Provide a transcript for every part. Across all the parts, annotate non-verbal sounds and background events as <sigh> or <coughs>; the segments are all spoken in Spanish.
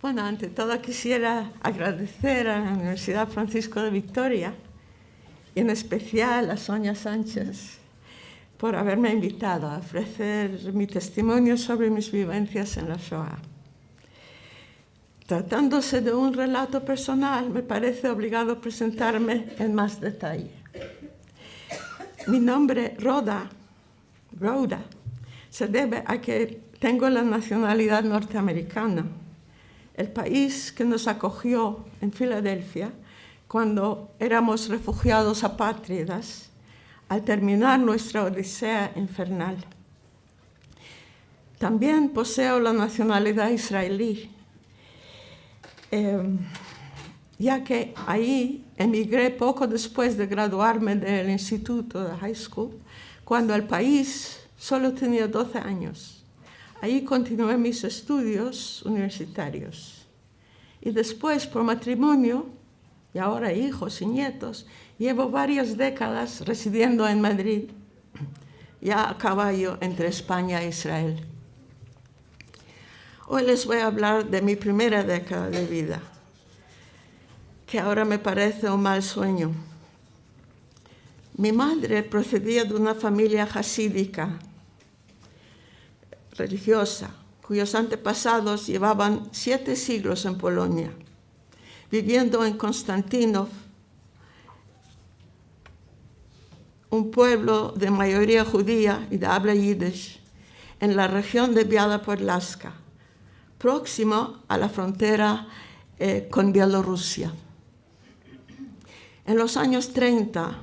Bueno, ante todo quisiera agradecer a la Universidad Francisco de Victoria y en especial a Sonia Sánchez por haberme invitado a ofrecer mi testimonio sobre mis vivencias en la Shoah. Tratándose de un relato personal, me parece obligado presentarme en más detalle. Mi nombre, Rhoda, Rhoda, se debe a que tengo la nacionalidad norteamericana. El país que nos acogió en Filadelfia cuando éramos refugiados apátridas al terminar nuestra odisea infernal. También poseo la nacionalidad israelí, em, ya que ahí emigré poco después de graduarme del instituto de high school, cuando el país solo tenía 12 años. Ahí continué mis estudios universitarios. Y después, por matrimonio, y ahora hijos y nietos, llevo varias décadas residiendo en Madrid, ya a caballo entre España e Israel. Hoy les voy a hablar de mi primera década de vida, que ahora me parece un mal sueño. Mi madre procedía de una familia jasídica, religiosa, cuyos antepasados llevaban siete siglos en Polonia, viviendo en Konstantinov, un pueblo de mayoría judía y de habla yiddish, en la región de Biala Podlaska, próximo a la frontera eh, con Bielorrusia. En los años 30,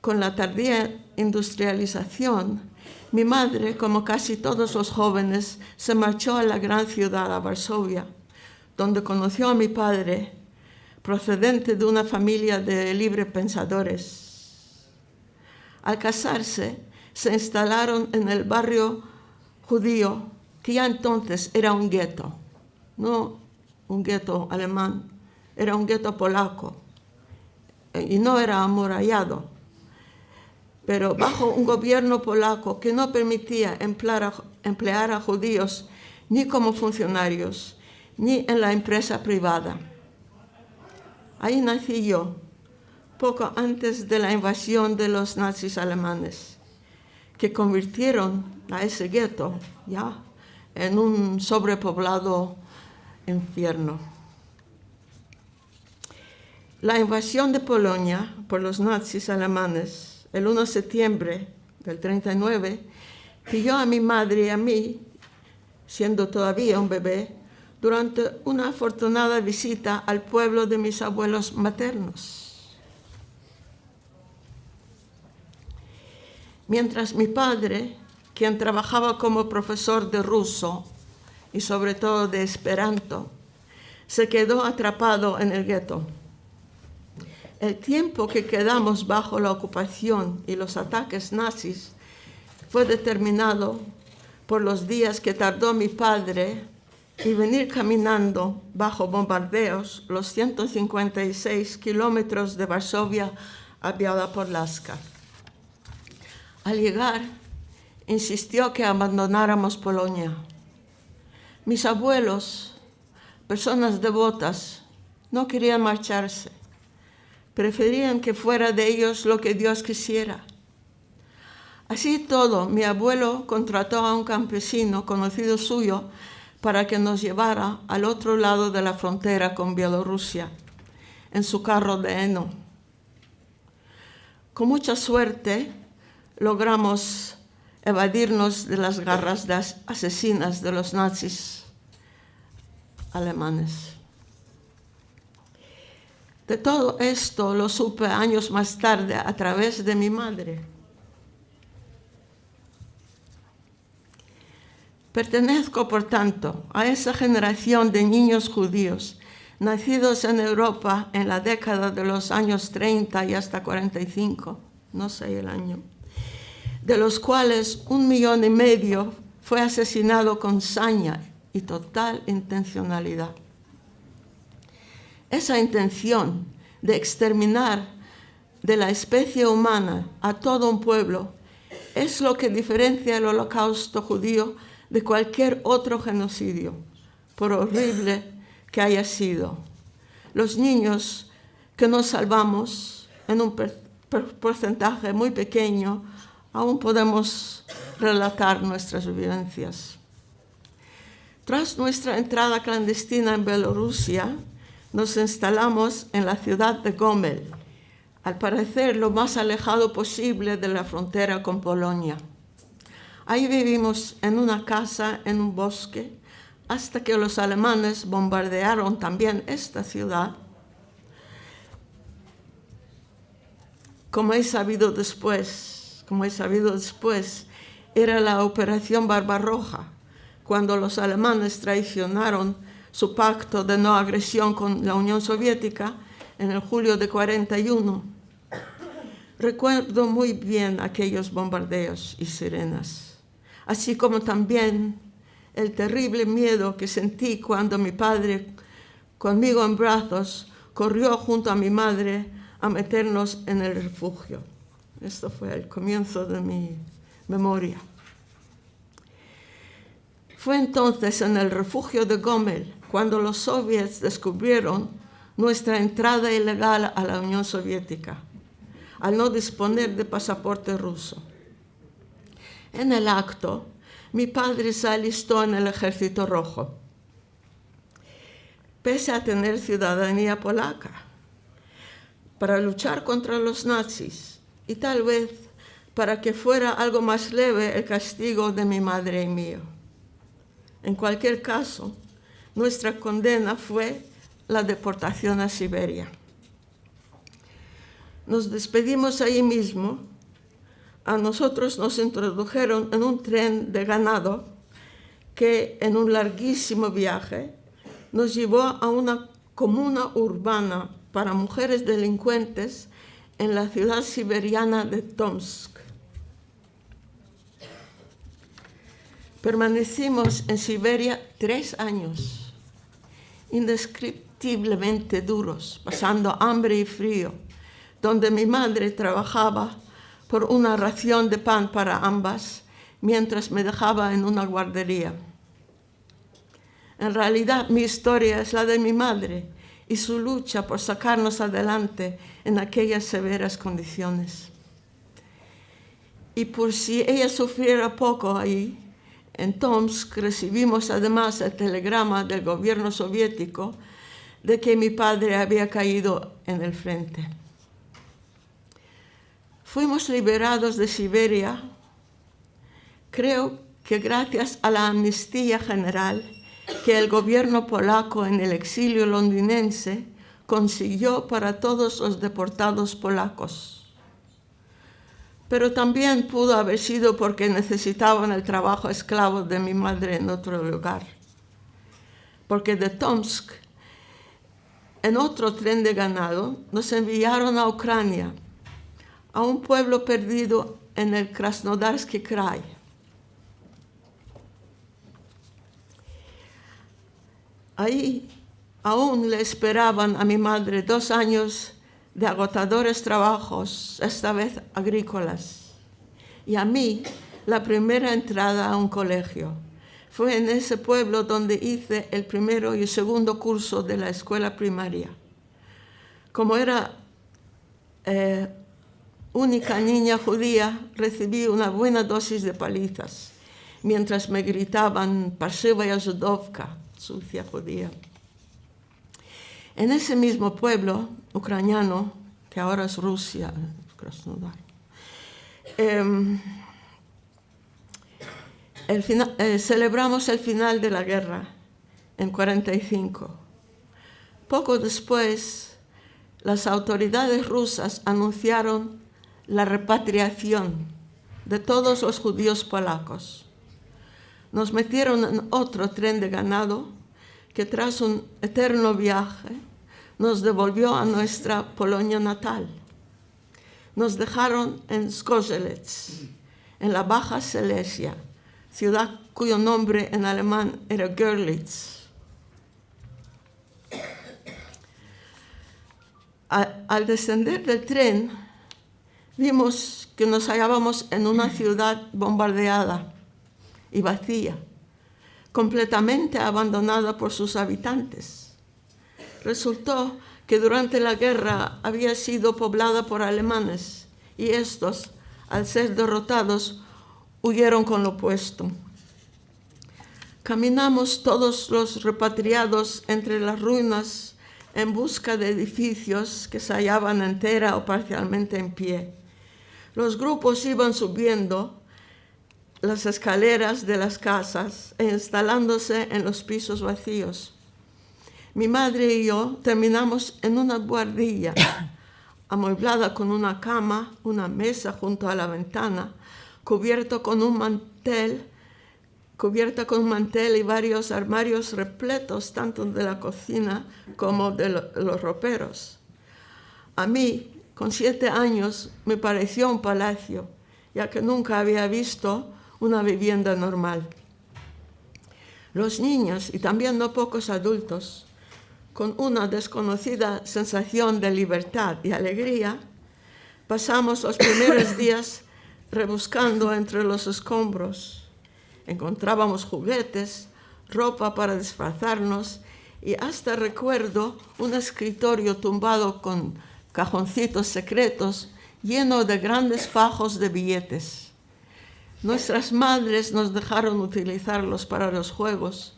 con la tardía industrialización, mi madre, como casi todos los jóvenes, se marchó a la gran ciudad, a Varsovia, donde conoció a mi padre, procedente de una familia de libre pensadores. Al casarse, se instalaron en el barrio judío, que ya entonces era un gueto, no un gueto alemán, era un gueto polaco, y no era amurallado, pero bajo un gobierno polaco que no permitía emplear a, judíos ni como funcionarios, ni en la empresa privada. Ahí nací yo, poco antes de la invasión de los nazis alemanes, que convirtieron a ese gueto ya en un sobrepoblado infierno. La invasión de Polonia por los nazis alemanes el 1 de septiembre del 39 pilló a mi madre y a mí, siendo todavía un bebé, durante una afortunada visita al pueblo de mis abuelos maternos. Mientras mi padre, quien trabajaba como profesor de ruso y sobre todo de esperanto, se quedó atrapado en el gueto. El tiempo que quedamos bajo la ocupación y los ataques nazis fue determinado por los días que tardó mi padre y venir caminando bajo bombardeos los 156 kilómetros de Varsovia a Biała-Podlaska. Al llegar, insistió que abandonáramos Polonia. Mis abuelos, personas devotas, no querían marcharse. Preferían que fuera de ellos lo que Dios quisiera. Así todo, mi abuelo contrató a un campesino conocido suyo para que nos llevara al otro lado de la frontera con Bielorrusia, en su carro de heno. Con mucha suerte logramos evadirnos de las garras asesinas de los nazis alemanes. De todo esto lo supe años más tarde a través de mi madre. Pertenezco, por tanto, a esa generación de niños judíos nacidos en Europa en la década de los años 30 y hasta 45, no sé el año, de los cuales un millón y medio fue asesinado con saña y total intencionalidad. Esa intención de exterminar de la especie humana a todo un pueblo es lo que diferencia el holocausto judío de cualquier otro genocidio, por horrible que haya sido. Los niños que nos salvamos en un porcentaje muy pequeño, aún podemos relatar nuestras vivencias. Tras nuestra entrada clandestina en Bielorrusia, nos instalamos en la ciudad de Gomel, al parecer lo más alejado posible de la frontera con Polonia. Ahí vivimos en una casa, en un bosque, hasta que los alemanes bombardearon también esta ciudad. Como he sabido después, como he sabido después, era la Operación Barbarroja, cuando los alemanes traicionaron su pacto de no agresión con la Unión Soviética en el julio de 41. Recuerdo muy bien aquellos bombardeos y sirenas, así como también el terrible miedo que sentí cuando mi padre, conmigo en brazos, corrió junto a mi madre a meternos en el refugio. Esto fue el comienzo de mi memoria. Fue entonces en el refugio de Gomel cuando los soviets descubrieron nuestra entrada ilegal a la Unión Soviética, al no disponer de pasaporte ruso. En el acto, mi padre se alistó en el ejército rojo, pese a tener ciudadanía polaca, para luchar contra los nazis y tal vez para que fuera algo más leve el castigo de mi madre y mío. En cualquier caso, nuestra condena fue la deportación a Siberia. Nos despedimos ahí mismo. A nosotros nos introdujeron en un tren de ganado que en un larguísimo viaje nos llevó a una comuna urbana para mujeres delincuentes en la ciudad siberiana de Tomsk. Permanecimos en Siberia tres años, indescriptiblemente duros, pasando hambre y frío, donde mi madre trabajaba por una ración de pan para ambas, mientras me dejaba en una guardería. En realidad mi historia es la de mi madre y su lucha por sacarnos adelante en aquellas severas condiciones. Y por si ella sufriera poco ahí, en Tomsk recibimos además el telegrama del gobierno soviético de que mi padre había caído en el frente. Fuimos liberados de Siberia, creo que gracias a la amnistía general que el gobierno polaco en el exilio londinense consiguió para todos los deportados polacos pero también pudo haber sido porque necesitaban el trabajo esclavo de mi madre en otro lugar. Porque de Tomsk, en otro tren de ganado, nos enviaron a Ucrania, a un pueblo perdido en el Krasnodarsky Krai. Ahí aún le esperaban a mi madre dos años de agotadores trabajos, esta vez agrícolas. Y a mí, la primera entrada a un colegio. Fue en ese pueblo donde hice el primero y segundo curso de la escuela primaria. Como era eh, única niña judía, recibí una buena dosis de palizas, mientras me gritaban Parseva Yazudovka, sucia judía. En ese mismo pueblo ucraniano, que ahora es Rusia, Krasnodar, em, eh, celebramos el final de la guerra en 45. Poco después, las autoridades rusas anunciaron la repatriación de todos los judíos polacos. Nos metieron en otro tren de ganado que tras un eterno viaje nos devolvió a nuestra Polonia natal. Nos dejaron en Skozelec, en la Baja Silesia, ciudad cuyo nombre en alemán era Görlitz. Al descender del tren, vimos que nos hallábamos en una ciudad bombardeada y vacía, completamente abandonada por sus habitantes. Resultó que durante la guerra había sido poblada por alemanes y estos, al ser derrotados, huyeron con lo opuesto. Caminamos todos los repatriados entre las ruinas en busca de edificios que se hallaban entera o parcialmente en pie. Los grupos iban subiendo las escaleras de las casas e instalándose en los pisos vacíos. Mi madre y yo terminamos en una guardilla, <coughs> amueblada con una cama, una mesa junto a la ventana, cubierto con un mantel, cubierta con un mantel y varios armarios repletos tanto de la cocina como de los roperos. A mí, con siete años, me pareció un palacio, ya que nunca había visto una vivienda normal. Los niños y también no pocos adultos, con una desconocida sensación de libertad y alegría, pasamos los primeros <laughs> días rebuscando entre los escombros. Encontrábamos juguetes, ropa para disfrazarnos y hasta recuerdo un escritorio tumbado con cajoncitos secretos lleno de grandes fajos de billetes. Nuestras madres nos dejaron utilizarlos para los juegos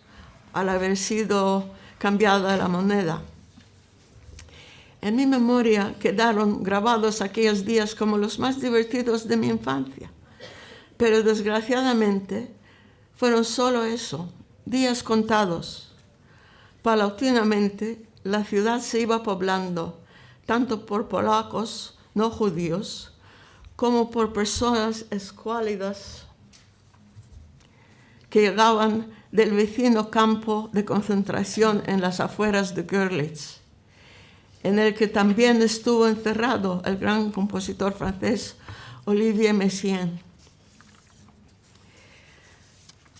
al haber sido cambiada la moneda. En mi memoria quedaron grabados aquellos días como los más divertidos de mi infancia, pero desgraciadamente fueron solo eso, días contados. Paulatinamente la ciudad se iba poblando, tanto por polacos no judíos, como por personas escuálidas que llegaban del vecino campo de concentración en las afueras de Görlitz, en el que también estuvo encerrado el gran compositor francés Olivier Messiaen.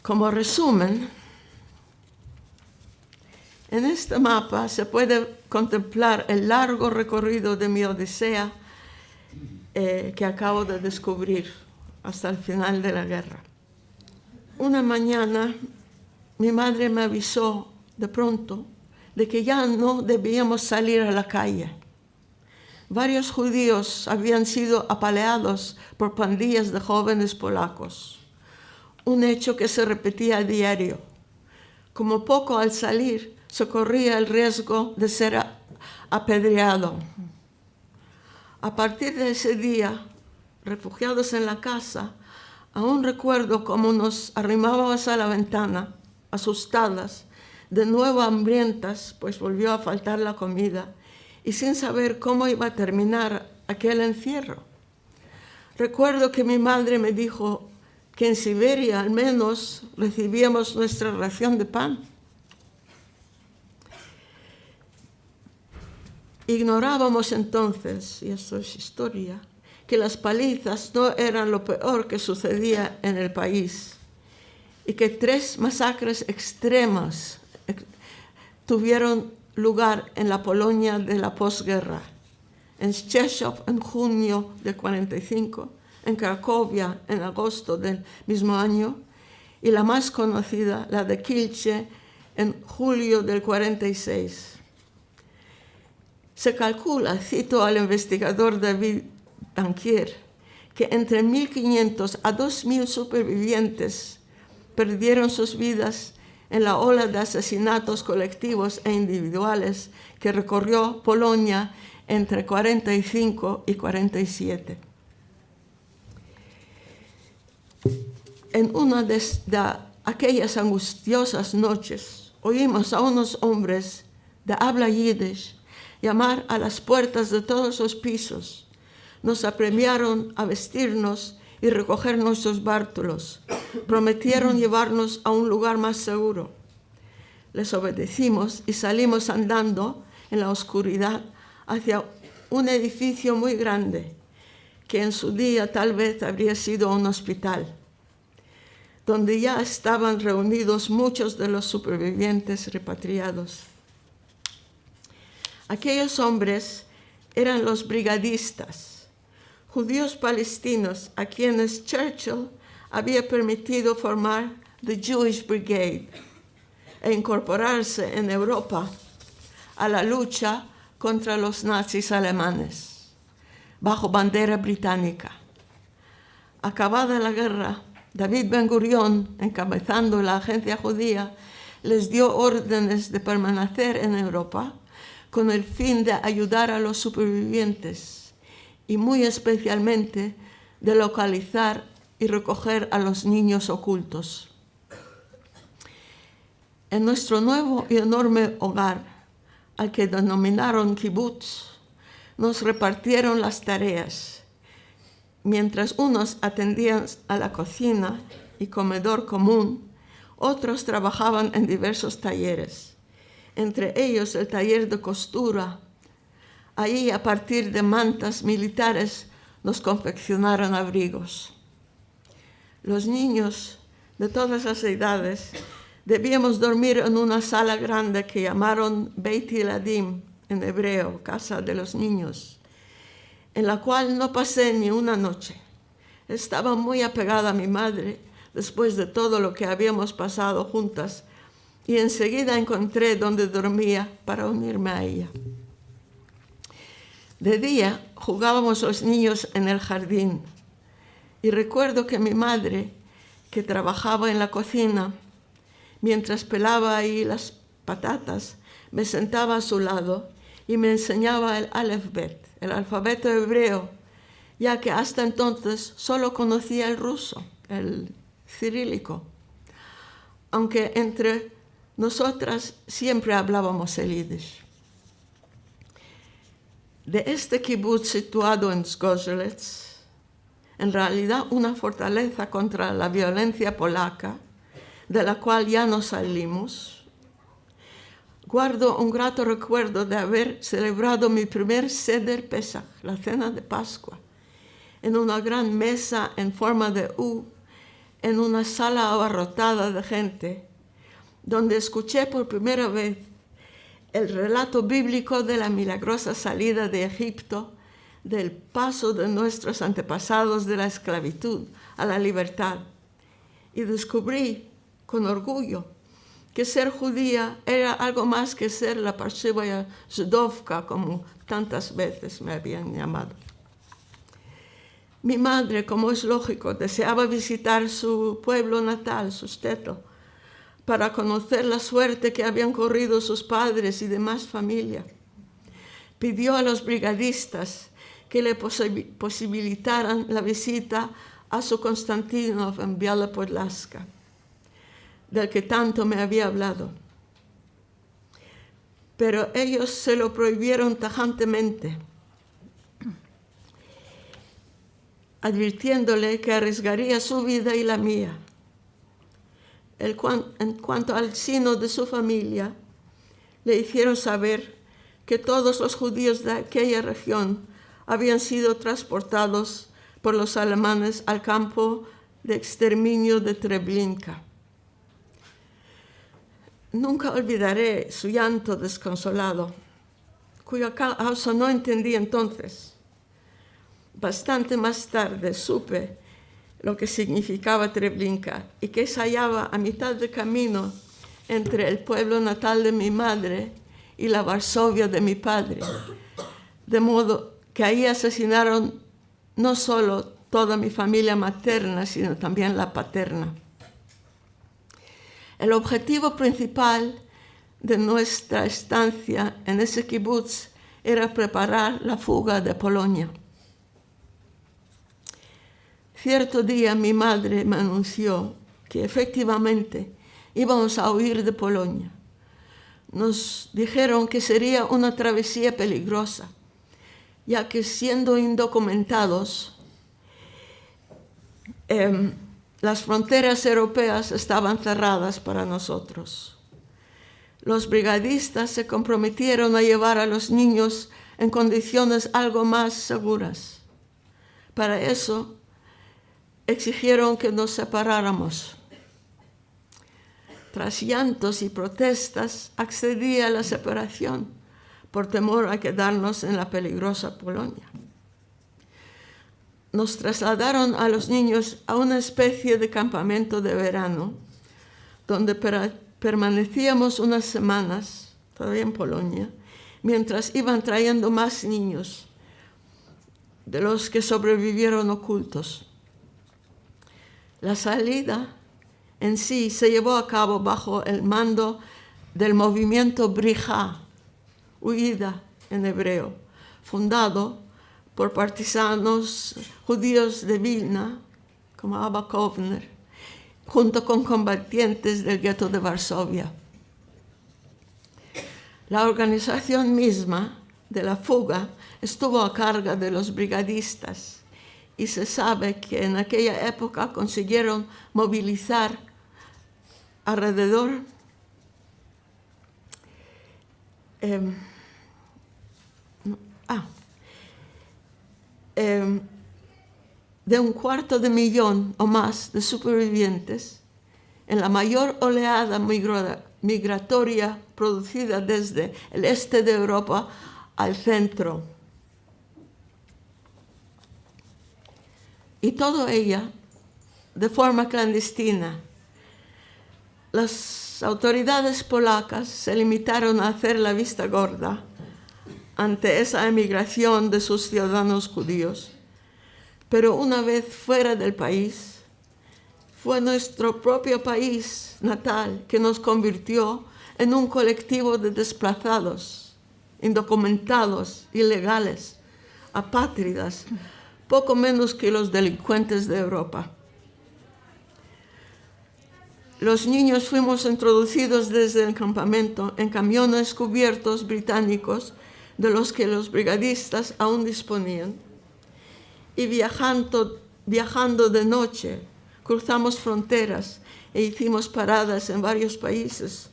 Como resumen, en este mapa se puede contemplar el largo recorrido de mi odisea eh, que acabo de descubrir hasta el final de la guerra. Una mañana mi madre me avisó de pronto de que ya no debíamos salir a la calle. Varios judíos habían sido apaleados por pandillas de jóvenes polacos, un hecho que se repetía a diario. Como poco al salir se corría el riesgo de ser apedreado. A partir de ese día, refugiados en la casa, aún recuerdo cómo nos arrimábamos a la ventana, asustadas, de nuevo hambrientas, pues volvió a faltar la comida, y sin saber cómo iba a terminar aquel encierro. Recuerdo que mi madre me dijo que en Siberia al menos recibíamos nuestra ración de pan. Ignorábamos entonces, y esto es historia, que las palizas no eran lo peor que sucedía en el país y que tres masacres extremas tuvieron lugar en la Polonia de la posguerra. En Szczeszów en junio del 45, en Cracovia en agosto del mismo año y la más conocida, la de Kielce, en julio del 46. Se calcula, cito al investigador David Danquier, que entre 1.500 a 2.000 supervivientes perdieron sus vidas en la ola de asesinatos colectivos e individuales que recorrió Polonia entre 45 y 47. En una de, aquellas angustiosas noches oímos a unos hombres de habla yiddish llamar a las puertas de todos los pisos. Nos apremiaron a vestirnos y recoger nuestros bártulos. Prometieron llevarnos a un lugar más seguro. Les obedecimos y salimos andando en la oscuridad hacia un edificio muy grande, que en su día tal vez habría sido un hospital, donde ya estaban reunidos muchos de los supervivientes repatriados. Aquellos hombres eran los brigadistas, judíos palestinos a quienes Churchill había permitido formar the Jewish Brigade e incorporarse en Europa a la lucha contra los nazis alemanes, bajo bandera británica. Acabada la guerra, David Ben Gurion, encabezando la agencia judía, les dio órdenes de permanecer en Europa con el fin de ayudar a los supervivientes y muy especialmente de localizar y recoger a los niños ocultos. En nuestro nuevo y enorme hogar, al que denominaron kibbutz, nos repartieron las tareas. Mientras unos atendían a la cocina y comedor común, otros trabajaban en diversos talleres, entre ellos el taller de costura. Allí, a partir de mantas militares, nos confeccionaron abrigos. Los niños de todas las edades debíamos dormir en una sala grande que llamaron Beit Eladim, en hebreo, casa de los niños, en la cual no pasé ni una noche. Estaba muy apegada a mi madre después de todo lo que habíamos pasado juntas y enseguida encontré donde dormía para unirme a ella. De día jugábamos los niños en el jardín y recuerdo que mi madre, que trabajaba en la cocina, mientras pelaba ahí las patatas, me sentaba a su lado y me enseñaba el alefbet, el alfabeto hebreo, ya que hasta entonces solo conocía el ruso, el cirílico, aunque entre nosotras siempre hablábamos el yiddish. De este kibbutz situado en Zgorzelec, en realidad una fortaleza contra la violencia polaca, de la cual ya no salimos, guardo un grato recuerdo de haber celebrado mi primer Seder Pesach, la cena de Pascua, en una gran mesa en forma de U, en una sala abarrotada de gente, donde escuché por primera vez el relato bíblico de la milagrosa salida de Egipto del paso de nuestros antepasados de la esclavitud a la libertad. Y descubrí con orgullo que ser judía era algo más que ser la Parsivaya Zudovka, como tantas veces me habían llamado. Mi madre, como es lógico, deseaba visitar su pueblo natal, Susteto, para conocer la suerte que habían corrido sus padres y demás familia. Pidió a los brigadistas que le posibilitaran la visita a su Konstantinov en Biala-Podlaska, del que tanto me había hablado. Pero ellos se lo prohibieron tajantemente, advirtiéndole que arriesgaría su vida y la mía. En cuanto al sino de su familia, le hicieron saber que todos los judíos de aquella región habían sido transportados por los alemanes al campo de exterminio de Treblinka. Nunca olvidaré su llanto desconsolado, cuya causa no entendí entonces. Bastante más tarde supe lo que significaba Treblinka y que se hallaba a mitad de camino entre el pueblo natal de mi madre y la Varsovia de mi padre, de modo que ahí asesinaron no solo toda mi familia materna, sino también la paterna. El objetivo principal de nuestra estancia en ese kibbutz era preparar la fuga de Polonia. Cierto día mi madre me anunció que efectivamente íbamos a huir de Polonia. Nos dijeron que sería una travesía peligrosa ya que siendo indocumentados, em, las fronteras europeas estaban cerradas para nosotros. Los brigadistas se comprometieron a llevar a los niños en condiciones algo más seguras. Para eso exigieron que nos separáramos. Tras llantos y protestas, accedí a la separación por temor a quedarnos en la peligrosa Polonia. Nos trasladaron a los niños a una especie de campamento de verano, donde permanecíamos unas semanas, todavía en Polonia, mientras iban trayendo más niños de los que sobrevivieron ocultos. La salida en sí se llevó a cabo bajo el mando del movimiento Brija, huida en hebreo, fundado por partisanos judíos de Vilna, como Abba Kovner, junto con combatientes del gueto de Varsovia. La organización misma de la fuga estuvo a cargo de los brigadistas y se sabe que en aquella época consiguieron movilizar alrededor eh, ah, eh, de un cuarto de millón o más de supervivientes en la mayor oleada migratoria producida desde el este de Europa al centro. Y todo ella de forma clandestina. Las autoridades polacas se limitaron a hacer la vista gorda ante esa emigración de sus ciudadanos judíos. Pero una vez fuera del país, fue nuestro propio país natal que nos convirtió en un colectivo de desplazados, indocumentados, ilegales, apátridas, poco menos que los delincuentes de Europa. Los niños fuimos introducidos desde el campamento en camiones cubiertos británicos de los que los brigadistas aún disponían. Y viajando, viajando de noche, cruzamos fronteras e hicimos paradas en varios países,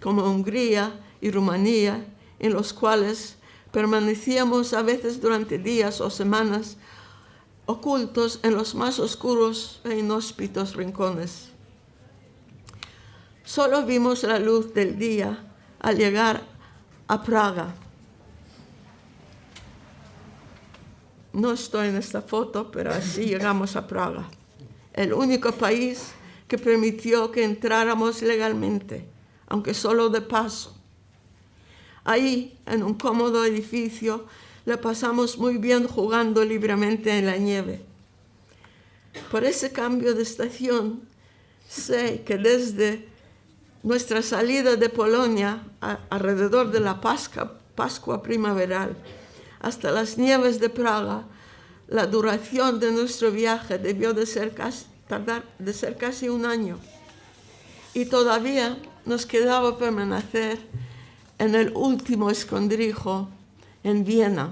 como Hungría y Rumanía, en los cuales permanecíamos a veces durante días o semanas ocultos en los más oscuros e inhóspitos rincones. Solo vimos la luz del día al llegar a Praga. No estoy en esta foto, pero así <laughs> llegamos a Praga, el único país que permitió que entráramos legalmente, aunque solo de paso. Ahí, en un cómodo edificio, la pasamos muy bien jugando libremente en la nieve. Por ese cambio de estación, sé que desde nuestra salida de Polonia, alrededor de la Pascua, primaveral, hasta las nieves de Praga, la duración de nuestro viaje debió de ser casi un año. Y todavía nos quedaba permanecer en el último escondrijo en Viena,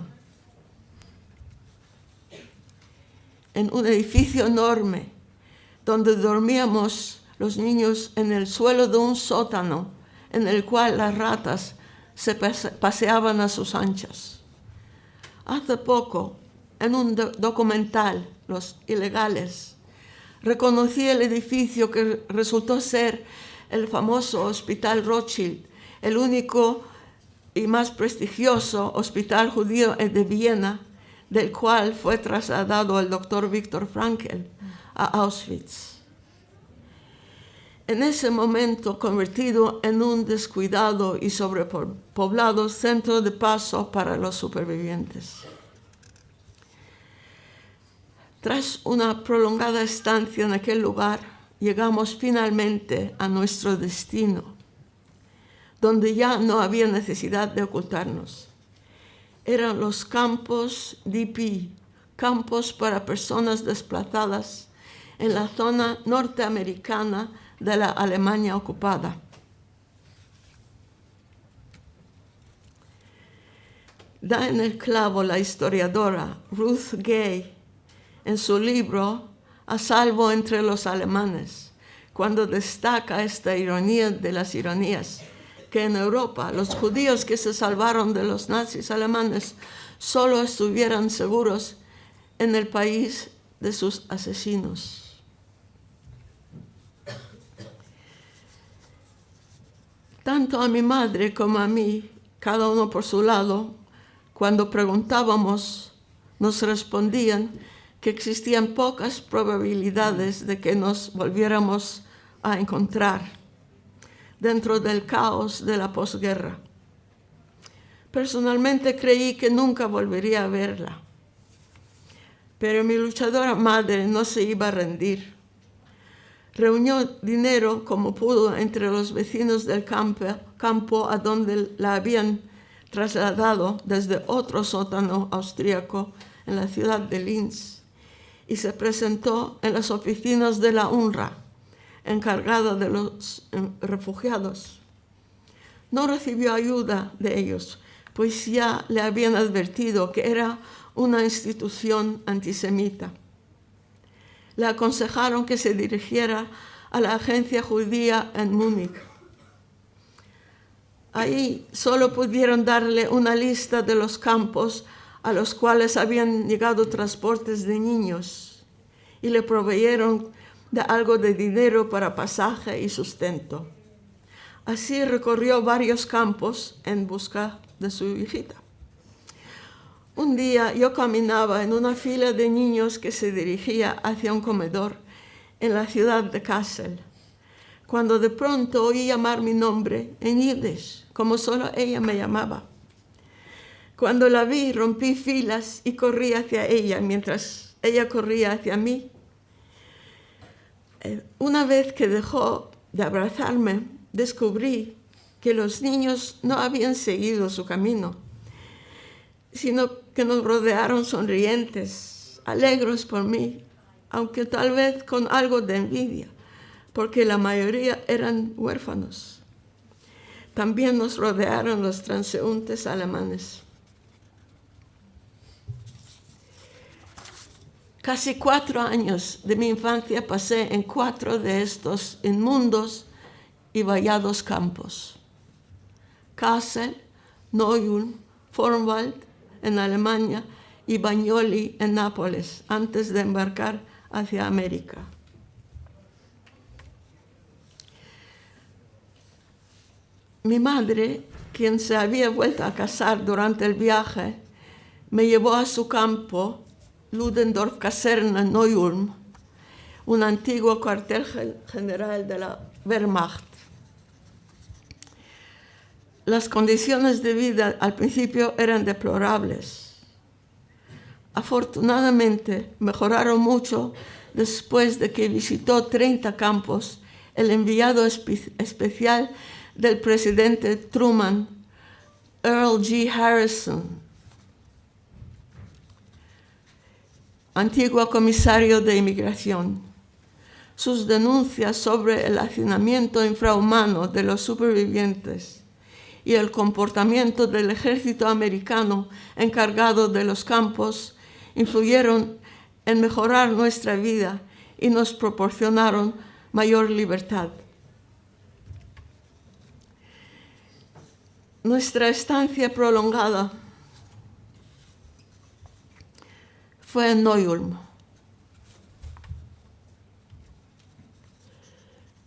en un edificio enorme, donde dormíamos los niños en el suelo de un sótano en el cual las ratas se paseaban a sus anchas. Hace poco, en un documental, Los Ilegales, reconocí el edificio que resultó ser el famoso Hospital Rothschild, el único y más prestigioso hospital judío de Viena, del cual fue trasladado el doctor Viktor Frankl a Auschwitz. En ese momento convertido en un descuidado y sobrepoblado centro de paso para los supervivientes. Tras una prolongada estancia en aquel lugar, llegamos finalmente a nuestro destino, donde ya no había necesidad de ocultarnos. Eran los campos DP, campos para personas desplazadas en la zona norteamericana de la Alemania ocupada. Da en el clavo la historiadora Ruth Gay en su libro A salvo entre los alemanes, cuando destaca esta ironía de las ironías, que en Europa los judíos que se salvaron de los nazis alemanes solo estuvieran seguros en el país de sus asesinos. Tanto a mi madre como a mí, cada uno por su lado, cuando preguntábamos, nos respondían que existían pocas probabilidades de que nos volviéramos a encontrar dentro del caos de la posguerra. Personalmente creí que nunca volvería a verla, pero mi luchadora madre no se iba a rendir. Reunió dinero como pudo entre los vecinos del campo, campo a donde la habían trasladado desde otro sótano austríaco en la ciudad de Linz y se presentó en las oficinas de la UNRWA, encargada de los eh, refugiados. No recibió ayuda de ellos, pues ya le habían advertido que era una institución antisemita. Le aconsejaron que se dirigiera a la agencia judía en Múnich. Ahí solo pudieron darle una lista de los campos a los cuales habían llegado transportes de niños y le proveyeron de algo de dinero para pasaje y sustento. Así recorrió varios campos en busca de su hijita. Un día yo caminaba en una fila de niños que se dirigía hacia un comedor en la ciudad de Kassel, cuando de pronto oí llamar mi nombre en yiddish, como solo ella me llamaba. Cuando la vi, rompí filas y corrí hacia ella mientras ella corría hacia mí. Eh, una vez que dejó de abrazarme, descubrí que los niños no habían seguido su camino, sino que nos rodearon sonrientes, alegres por mí, aunque tal vez con algo de envidia, porque la mayoría eran huérfanos. También nos rodearon los transeúntes alemanes. Casi cuatro años de mi infancia pasé en cuatro de estos inmundos y vallados campos. Kassel, Neuulm, Formwald en Alemania y Bagnoli en Nápoles antes de embarcar hacia América. Mi madre, quien se había vuelto a casar durante el viaje, me llevó a su campo, Ludendorff Caserna Neuulm, un antiguo cuartel general de la Wehrmacht las condiciones de vida al principio eran deplorables. Afortunadamente mejoraron mucho después de que visitó 30 campos el enviado especial del presidente Truman, Earl G. Harrison, antiguo comisario de inmigración. Sus denuncias sobre el hacinamiento infrahumano de los supervivientes y el comportamiento del ejército americano encargado de los campos influyeron en mejorar nuestra vida y nos proporcionaron mayor libertad. Nuestra estancia prolongada fue en Neuulm,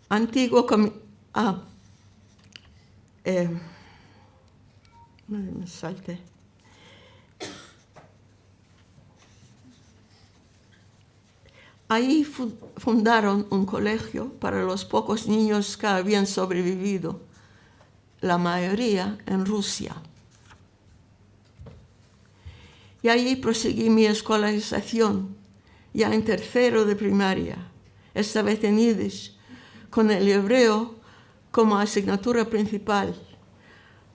antiguo ah, eh, me salte. Ahí fundaron un colegio para los pocos niños que habían sobrevivido, la mayoría en Rusia. Ahí proseguí mi escolarización, ya en tercero de primaria, esta vez en Yiddish, con el hebreo como asignatura principal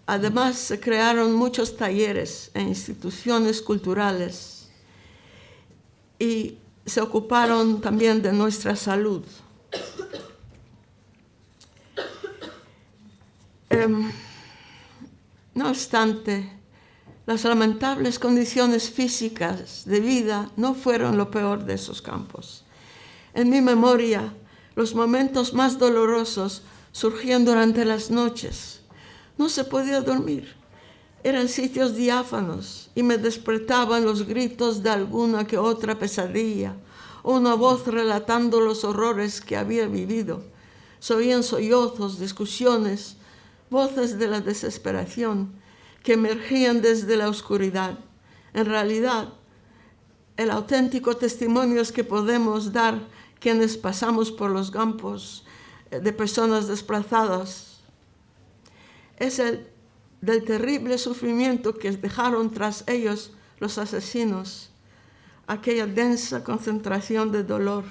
Además, se crearon muchos talleres e instituciones culturales y se ocuparon también de nuestra salud. Em, no obstante, las lamentables condiciones físicas de vida no fueron lo peor de esos campos. En mi memoria, los momentos más dolorosos surgían durante las noches, no se podía dormir. Eran sitios diáfanos y me despertaban los gritos de alguna que otra pesadilla o una voz relatando los horrores que había vivido. Se oían sollozos, discusiones, voces de la desesperación que emergían desde la oscuridad. En realidad, el auténtico testimonio es que podemos dar quienes pasamos por los campos de personas desplazadas es el del terrible sufrimiento que dejaron tras ellos los asesinos, aquella densa concentración de dolor.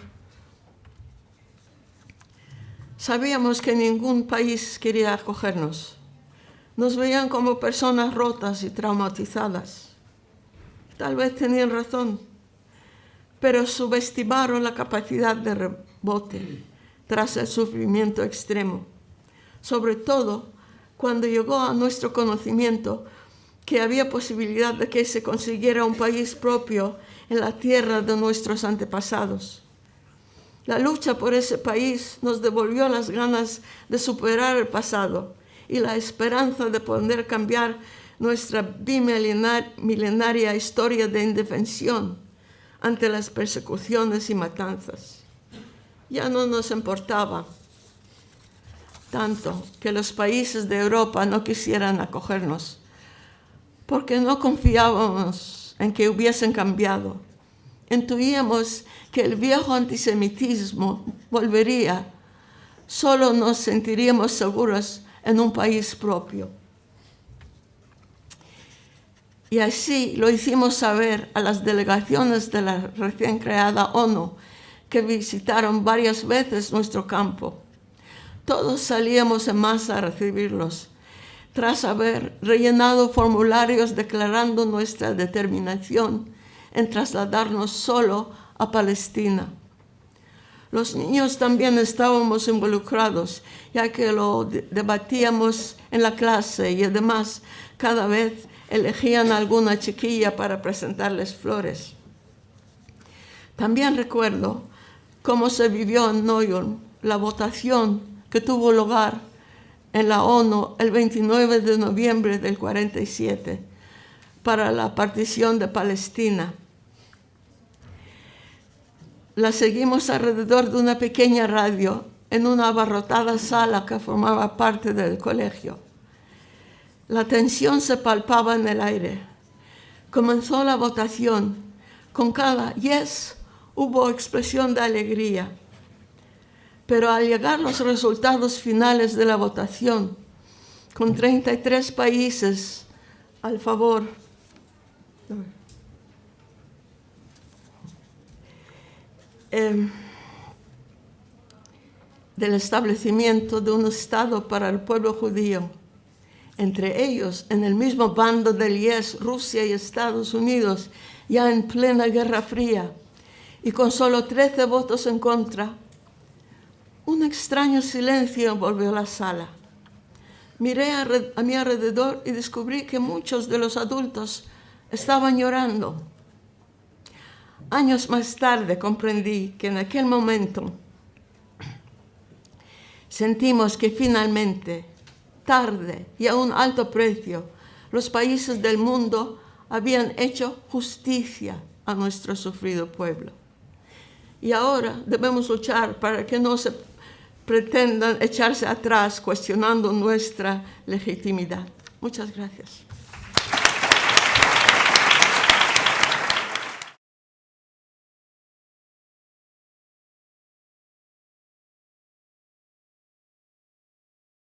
Sabíamos que ningún país quería acogernos. Nos veían como personas rotas y traumatizadas. Tal vez tenían razón, pero subestimaron la capacidad de rebote tras el sufrimiento extremo. Sobre todo cuando llegó a nuestro conocimiento que había posibilidad de que se consiguiera un país propio en la tierra de nuestros antepasados. La lucha por ese país nos devolvió las ganas de superar el pasado y la esperanza de poder cambiar nuestra bimilenaria historia de indefensión ante las persecuciones y matanzas. Ya no nos importaba tanto que los países de Europa no quisieran acogernos, porque no confiábamos en que hubiesen cambiado. Intuíamos que el viejo antisemitismo volvería, solo nos sentiríamos seguros en un país propio. Y así lo hicimos saber a las delegaciones de la recién creada ONU, que visitaron varias veces nuestro campo. Todos salíamos en masa a recibirlos, tras haber rellenado formularios declarando nuestra determinación en trasladarnos solo a Palestina. Los niños también estábamos involucrados, ya que lo debatíamos en la clase y además cada vez elegían alguna chiquilla para presentarles flores. También recuerdo cómo se vivió en York la votación que tuvo lugar en la ONU el 29 de noviembre del 47 para la partición de Palestina. La seguimos alrededor de una pequeña radio en una abarrotada sala que formaba parte del colegio. La tensión se palpaba en el aire. Comenzó la votación. Con cada yes hubo expresión de alegría pero al llegar los resultados finales de la votación, con 33 países al favor, em, del establecimiento de un Estado para el pueblo judío, entre ellos, en el mismo bando del IES, Rusia y Estados Unidos, ya en plena Guerra Fría, y con solo 13 votos en contra, un extraño silencio envolvió la sala. Miré a, a, mi alrededor y descubrí que muchos de los adultos estaban llorando. Años más tarde comprendí que en aquel momento sentimos que finalmente, tarde y a un alto precio, los países del mundo habían hecho justicia a nuestro sufrido pueblo. Y ahora debemos luchar para que no se pretendan echarse atrás cuestionando nuestra legitimidad. Muchas gracias.